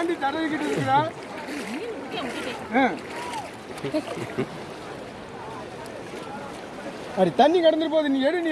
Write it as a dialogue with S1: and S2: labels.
S1: ஏன்டி தடவிக்கிட்டு இருக்கிறா அடி தண்ணி கடந்துட்டு போகுது. நீ எடு நீ